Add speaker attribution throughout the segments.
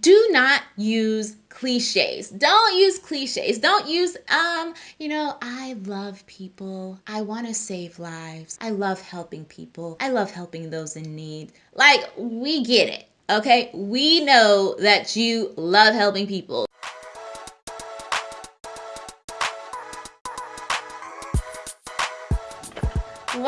Speaker 1: do not use cliches. Don't use cliches. Don't use, um, you know, I love people. I want to save lives. I love helping people. I love helping those in need. Like, we get it. Okay, we know that you love helping people.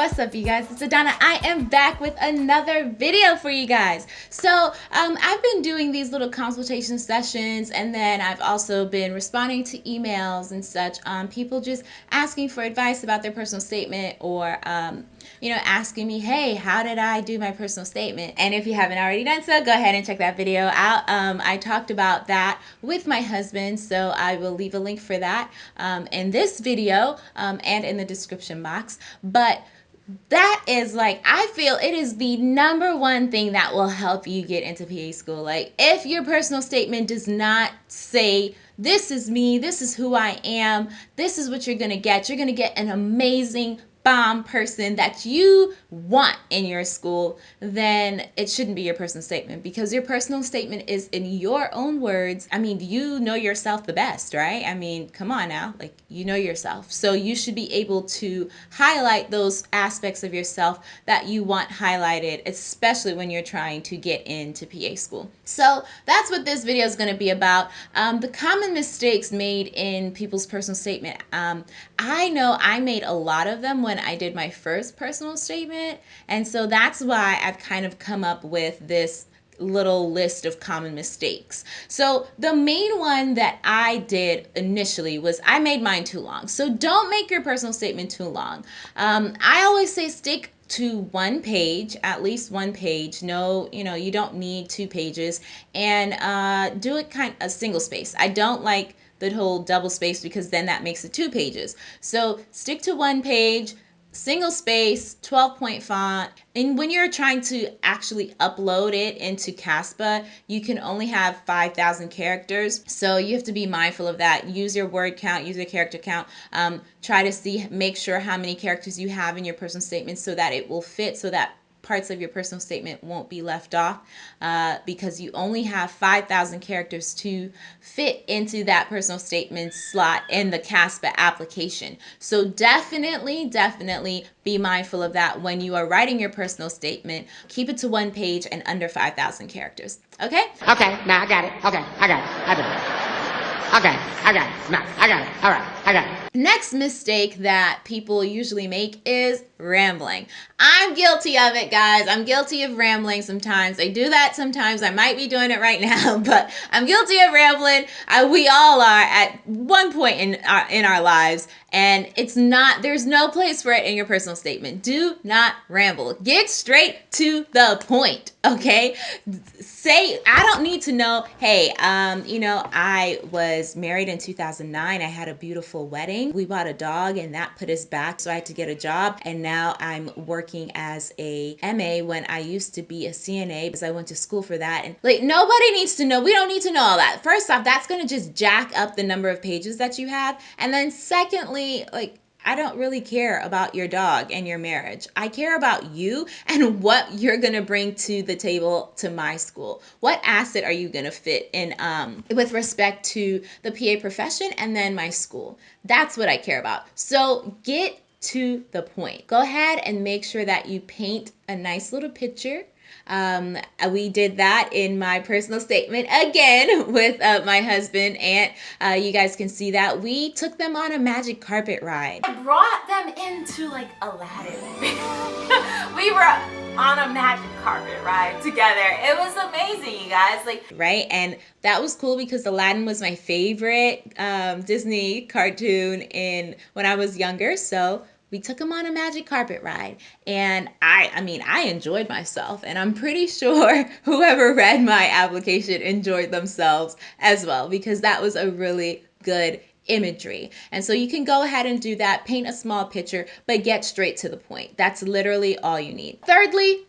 Speaker 1: What's up, you guys? It's Adana. I am back with another video for you guys. So, um, I've been doing these little consultation sessions, and then I've also been responding to emails and such. Um, people just asking for advice about their personal statement, or um, you know, asking me, hey, how did I do my personal statement? And if you haven't already done so, go ahead and check that video out. Um, I talked about that with my husband, so I will leave a link for that um, in this video um, and in the description box. But that is like I feel it is the number one thing that will help you get into PA school. Like if your personal statement does not say this is me, this is who I am, this is what you're going to get. You're going to get an amazing bomb person that you want in your school, then it shouldn't be your personal statement because your personal statement is in your own words. I mean, you know yourself the best, right? I mean, come on now, like you know yourself. So you should be able to highlight those aspects of yourself that you want highlighted, especially when you're trying to get into PA school. So that's what this video is going to be about. Um, the common mistakes made in people's personal statement. Um, I know I made a lot of them when I did my first personal statement. And so that's why I've kind of come up with this little list of common mistakes. So the main one that I did initially was I made mine too long. So don't make your personal statement too long. Um, I always say stick to one page, at least one page. No, you know, you don't need two pages and uh, do it kind of a single space. I don't like the whole double space because then that makes it two pages. So stick to one page, single space, 12 point font. And when you're trying to actually upload it into CASPA, you can only have 5,000 characters. So you have to be mindful of that. Use your word count, use your character count. Um, try to see, make sure how many characters you have in your personal statement so that it will fit, so that parts of your personal statement won't be left off uh, because you only have 5,000 characters to fit into that personal statement slot in the CASPA application. So definitely, definitely be mindful of that when you are writing your personal statement. Keep it to one page and under 5,000 characters. Okay?
Speaker 2: Okay, now I got it. Okay, I got it. I got it. Okay, I got it. No, I got it. All right, I got it.
Speaker 1: Next mistake that people usually make is rambling. I'm guilty of it, guys. I'm guilty of rambling sometimes. I do that sometimes. I might be doing it right now, but I'm guilty of rambling. I, we all are at one point in our, in our lives, and it's not, there's no place for it in your personal statement. Do not ramble. Get straight to the point, okay? Say, I don't need to know, hey, um, you know, I was married in 2009. I had a beautiful wedding we bought a dog and that put us back. So I had to get a job. And now I'm working as a MA when I used to be a CNA because I went to school for that. And like nobody needs to know. We don't need to know all that. First off, that's going to just jack up the number of pages that you have. And then secondly, like I don't really care about your dog and your marriage. I care about you and what you're going to bring to the table to my school. What asset are you going to fit in um, with respect to the PA profession and then my school? That's what I care about. So get to the point. Go ahead and make sure that you paint a nice little picture um, we did that in my personal statement again with uh, my husband, and uh, you guys can see that we took them on a magic carpet ride.
Speaker 3: I brought them into like Aladdin. we were on a magic carpet ride together. It was amazing, you guys. Like
Speaker 1: right, and that was cool because Aladdin was my favorite um, Disney cartoon in when I was younger. So we took him on a magic carpet ride and i i mean i enjoyed myself and i'm pretty sure whoever read my application enjoyed themselves as well because that was a really good imagery. And so you can go ahead and do that paint a small picture but get straight to the point. That's literally all you need. Thirdly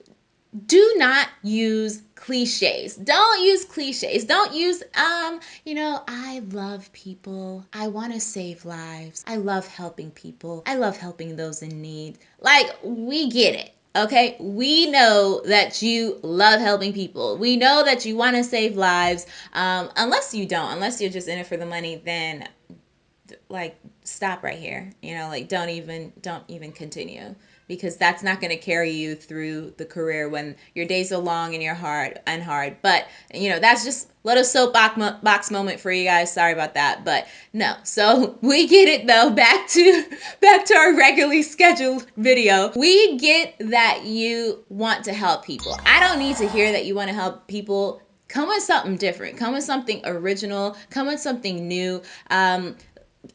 Speaker 1: do not use cliches. Don't use cliches. Don't use, um, you know, I love people. I want to save lives. I love helping people. I love helping those in need. Like, we get it. Okay, we know that you love helping people. We know that you want to save lives. Um, unless you don't, unless you're just in it for the money, then like stop right here. You know, like don't even don't even continue because that's not going to carry you through the career when your days are long and you're hard and hard. But you know, that's just a little soapbox box moment for you guys. Sorry about that, but no. So we get it though. Back to back to our regularly scheduled video. We get that you want to help people. I don't need to hear that you want to help people. Come with something different. Come with something original. Come with something new. Um,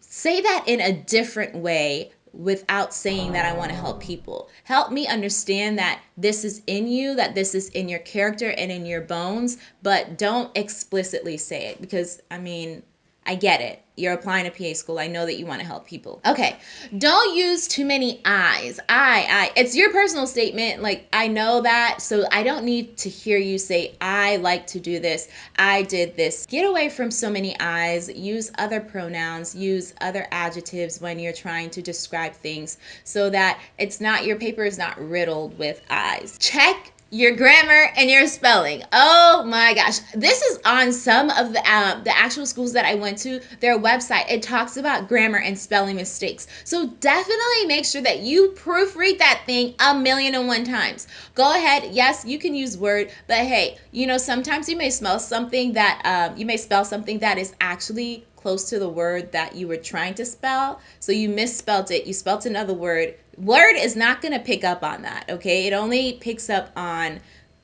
Speaker 1: say that in a different way without saying that I want to help people. Help me understand that this is in you, that this is in your character and in your bones, but don't explicitly say it because I mean, I get it. You're applying to PA school. I know that you want to help people. Okay. Don't use too many I's. I, I. It's your personal statement. Like, I know that. So I don't need to hear you say, I like to do this. I did this. Get away from so many I's. Use other pronouns. Use other adjectives when you're trying to describe things so that it's not, your paper is not riddled with I's. Check your grammar and your spelling. Oh my gosh. This is on some of the uh, the actual schools that I went to, their website. It talks about grammar and spelling mistakes. So definitely make sure that you proofread that thing a million and one times. Go ahead. Yes, you can use Word, but hey, you know, sometimes you may smell something that um, you may spell something that is actually close to the word that you were trying to spell. So you misspelled it. You spelt another word Word is not going to pick up on that, okay? It only picks up on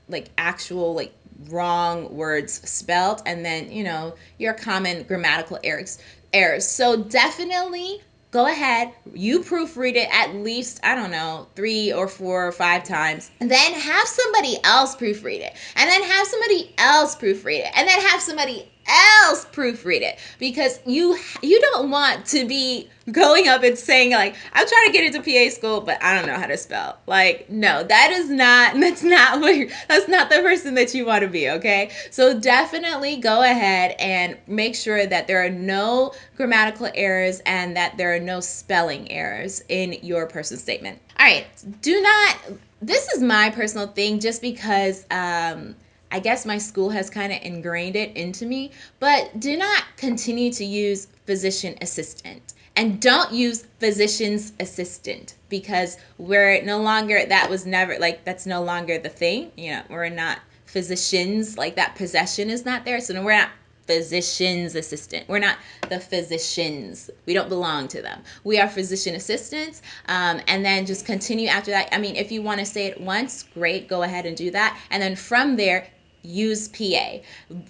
Speaker 1: like actual like wrong words spelled and then, you know, your common grammatical errors errors. So definitely go ahead, you proofread it at least, I don't know, three or four or five times, and then have somebody else proofread it, and then have somebody else proofread it, and then have somebody else proofread it because you you don't want to be going up and saying like I'm trying to get into PA school but I don't know how to spell. Like no, that is not that's not what that's not the person that you want to be, okay? So definitely go ahead and make sure that there are no grammatical errors and that there are no spelling errors in your person statement. All right, do not this is my personal thing just because um I guess my school has kind of ingrained it into me, but do not continue to use physician assistant. And don't use physician's assistant because we're no longer, that was never, like, that's no longer the thing. You know, we're not physicians, like, that possession is not there. So we're not physician's assistant. We're not the physicians. We don't belong to them. We are physician assistants. Um, and then just continue after that. I mean, if you want to say it once, great, go ahead and do that. And then from there, use PA.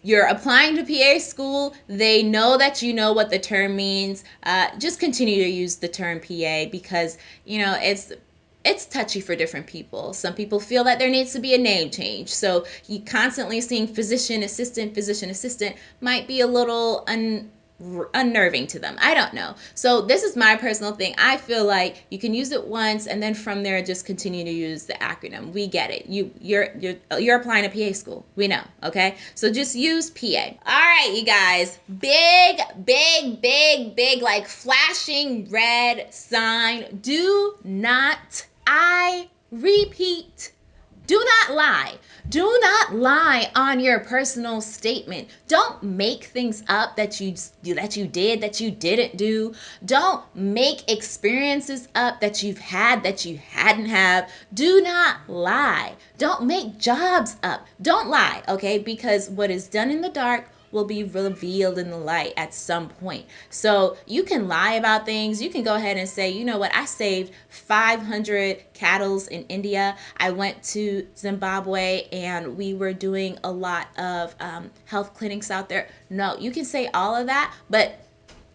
Speaker 1: You're applying to PA school, they know that you know what the term means. Uh, just continue to use the term PA because, you know, it's it's touchy for different people. Some people feel that there needs to be a name change. So you constantly seeing physician assistant, physician assistant might be a little un unnerving to them. I don't know. So this is my personal thing. I feel like you can use it once and then from there just continue to use the acronym. We get it. You you're you're you're applying to PA school. We know, okay? So just use PA. All right, you guys. Big big big big like flashing red sign. Do not I repeat do not lie. Do not lie on your personal statement. Don't make things up that you that you did that you didn't do. Don't make experiences up that you've had that you hadn't have. Do not lie. Don't make jobs up. Don't lie, okay? Because what is done in the dark will be revealed in the light at some point. So you can lie about things. You can go ahead and say, you know what, I saved 500 cattle in India. I went to Zimbabwe and we were doing a lot of um, health clinics out there. No, you can say all of that, but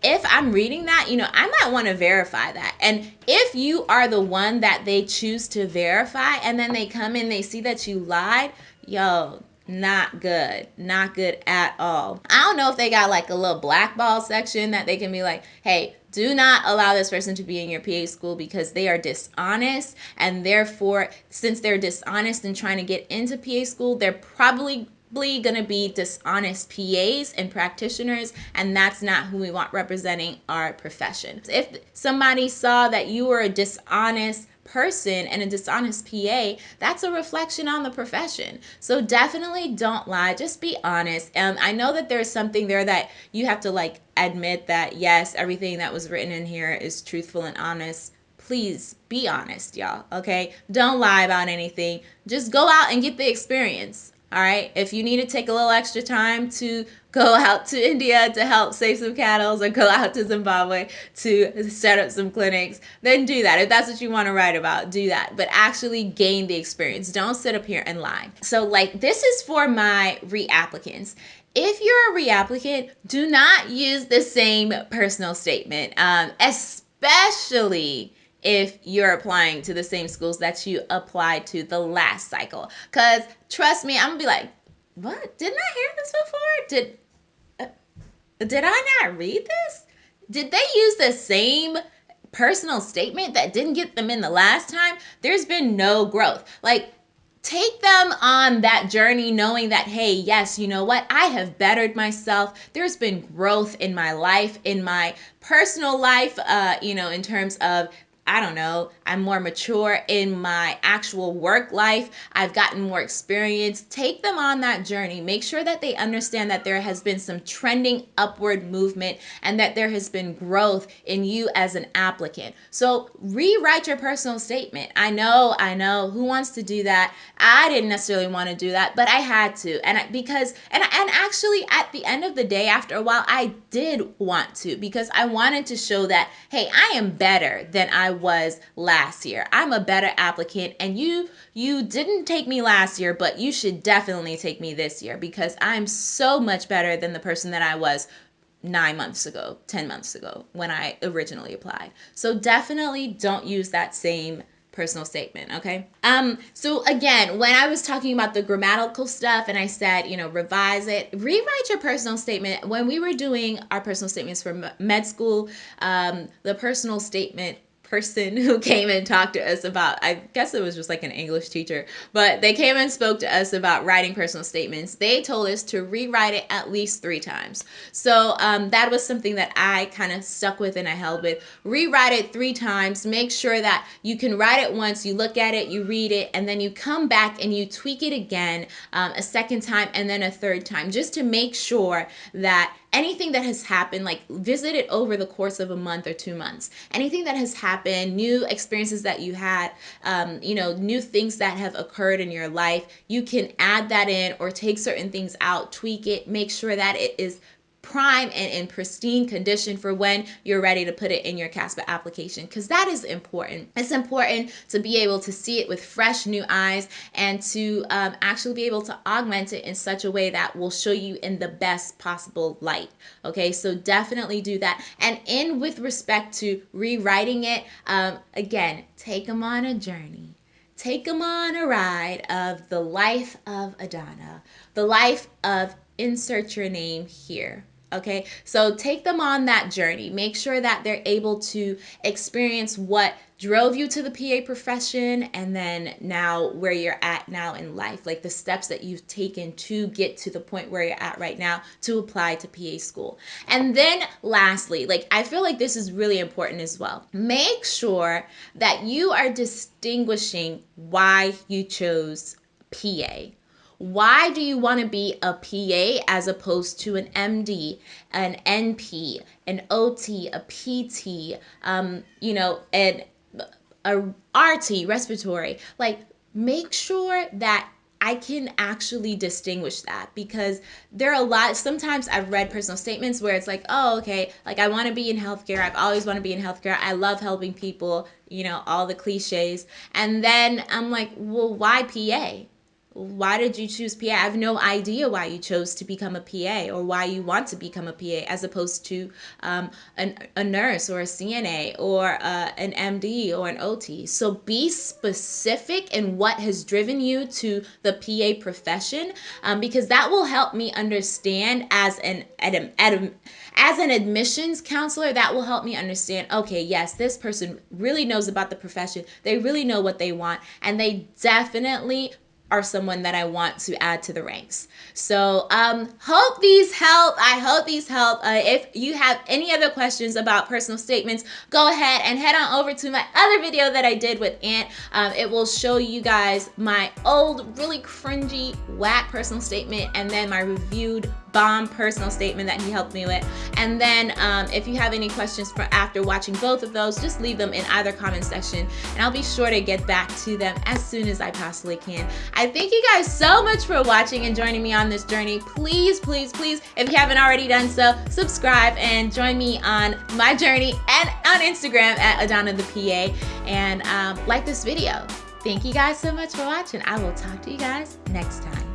Speaker 1: if I'm reading that, you know, I might want to verify that. And if you are the one that they choose to verify and then they come in, they see that you lied, yo, not good not good at all i don't know if they got like a little blackball section that they can be like hey do not allow this person to be in your PA school because they are dishonest and therefore since they're dishonest and trying to get into PA school they're probably going to be dishonest PAs and practitioners, and that's not who we want representing our profession. If somebody saw that you were a dishonest person and a dishonest PA, that's a reflection on the profession. So definitely don't lie. Just be honest. And I know that there's something there that you have to like admit that yes, everything that was written in here is truthful and honest. Please be honest, y'all. Okay, don't lie about anything. Just go out and get the experience. All right. If you need to take a little extra time to go out to India to help save some cattle or go out to Zimbabwe to set up some clinics, then do that. If that's what you want to write about, do that. But actually gain the experience. Don't sit up here and lie. So, like, this is for my reapplicants. If you're a reapplicant, do not use the same personal statement, um, especially if you're applying to the same schools that you applied to the last cycle. Because trust me, I'm gonna be like, what? Didn't I hear this before? Did uh, did I not read this? Did they use the same personal statement that didn't get them in the last time? There's been no growth. Like take them on that journey knowing that hey yes you know what i have bettered myself there's been growth in my life in my personal life uh you know in terms of I don't know, I'm more mature in my actual work life. I've gotten more experience. Take them on that journey. Make sure that they understand that there has been some trending upward movement and that there has been growth in you as an applicant. So rewrite your personal statement. I know, I know who wants to do that. I didn't necessarily want to do that, but I had to. And because and and actually at the end of the day after a while I did want to because I wanted to show that hey, I am better than I was last year. I'm a better applicant and you you didn't take me last year, but you should definitely take me this year because I'm so much better than the person that I was 9 months ago, 10 months ago when I originally applied. So definitely don't use that same personal statement okay um so again when i was talking about the grammatical stuff and i said you know revise it rewrite your personal statement when we were doing our personal statements for med school um the personal statement person who came and talked to us about i guess it was just like an english teacher but they came and spoke to us about writing personal statements. They told us to rewrite it at least three times. So um, that was something that i kind of stuck with and i held with. Rewrite it three times make sure that you can write it once you look at it you read it and then you come back and you tweak it again um, a second time and then a third time just to make sure that anything that has happened, like visit it over the course of a month or two months. Anything that has happened, new experiences that you had, um, you know, new things that have occurred in your life, you can add that in or take certain things out, tweak it, make sure that it is prime and in pristine condition for when you're ready to put it in your CASPA application because that is important. It's important to be able to see it with fresh new eyes and to um, actually be able to augment it in such a way that will show you in the best possible light. Okay, so definitely do that. And in with respect to rewriting it, um, again, take them on a journey. Take them on a ride of the life of Adana, the life of insert your name here. Okay, so take them on that journey. Make sure that they're able to experience what drove you to the PA profession and then now where you're at now in life, like the steps that you've taken to get to the point where you're at right now to apply to PA school. And then lastly, like I feel like this is really important as well. Make sure that you are distinguishing why you chose PA why do you want to be a PA as opposed to an MD, an NP, an OT, a PT, um, you know, an a RT, respiratory? Like, make sure that I can actually distinguish that because there are a lot. Sometimes I've read personal statements where it's like, oh, okay, like I want to be in healthcare. I've always want to be in healthcare. I love helping people, you know, all the cliches. And then I'm like, well, why PA? Why did you choose PA? I have no idea why you chose to become a PA or why you want to become a PA as opposed to um, an, a nurse or a CNA or uh, an MD or an OT. So be specific in what has driven you to the PA profession um, because that will help me understand as an, an, an as an admissions counselor, that will help me understand okay, yes, this person really knows about the profession. They really know what they want, and they definitely are someone that I want to add to the ranks. So, um, hope these help. I hope these help. Uh, if you have any other questions about personal statements, go ahead and head on over to my other video that I did with Ant. Um, it will show you guys my old, really cringy, whack personal statement and then my reviewed bomb personal statement that he helped me with. And then um, if you have any questions for after watching both of those, just leave them in either comment section and I'll be sure to get back to them as soon as I possibly can. I thank you guys so much for watching and joining me on this journey. Please, please, please, if you haven't already done so, subscribe and join me on my journey and on Instagram at Adana the PA and um, like this video. Thank you guys so much for watching. I will talk to you guys next time.